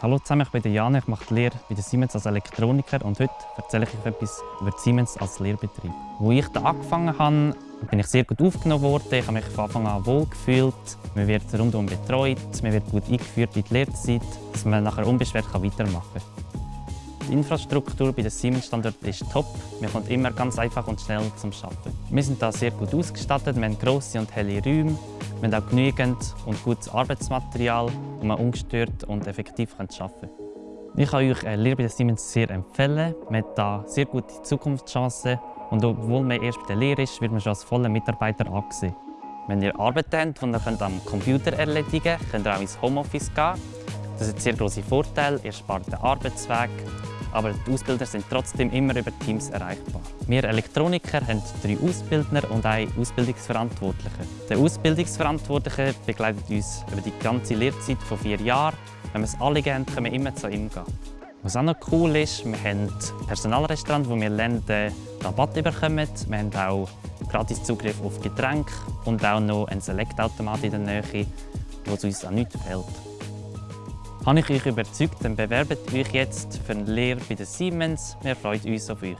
Hallo zusammen, ich bin Jan, ich mache die Lehre bei der Siemens als Elektroniker und heute erzähle ich euch etwas über Siemens als Lehrbetrieb. Als ich da angefangen habe, bin ich sehr gut aufgenommen worden. Ich habe mich von Anfang an wohl gefühlt. Man wird rundum betreut, man wird gut eingeführt in die Lehrzeit, dass man nachher unbeschwert weitermachen kann. Die Infrastruktur bei den Siemens-Standort ist top. Man kommt immer ganz einfach und schnell zum Arbeiten. Wir sind da sehr gut ausgestattet, wir haben grosse und helle Räume. Wir haben auch genügend und gutes Arbeitsmaterial, um ungestört und effektiv arbeiten kann. Ich kann euch Lehre bei den Siemens sehr empfehlen. Man hat hier sehr gute Zukunftschancen und obwohl man erst bei der Lehre ist, wird man schon als voller Mitarbeiter angesehen. Wenn ihr Arbeit habt, die ihr am Computer erledigen könnt, könnt ihr auch ins Homeoffice gehen. Das hat sehr große Vorteile. Ihr spart den Arbeitsweg, aber die Ausbilder sind trotzdem immer über Teams erreichbar. Wir Elektroniker haben drei Ausbildner und einen Ausbildungsverantwortlichen. Der Ausbildungsverantwortliche begleitet uns über die ganze Lehrzeit von vier Jahren. Wenn wir es alle gehen, können wir immer zu ihm gehen. Was auch noch cool ist, wir haben ein Personalrestaurant, wo wir lernen, Rabatt bekommen. Wir haben auch gratis Zugriff auf Getränke und auch noch einen Select-Automat in der Nähe, wo es uns an nichts fehlt. Habe ich euch überzeugt, dann bewerbt euch jetzt für eine Lehre bei der Siemens. Wir freuen uns auf euch.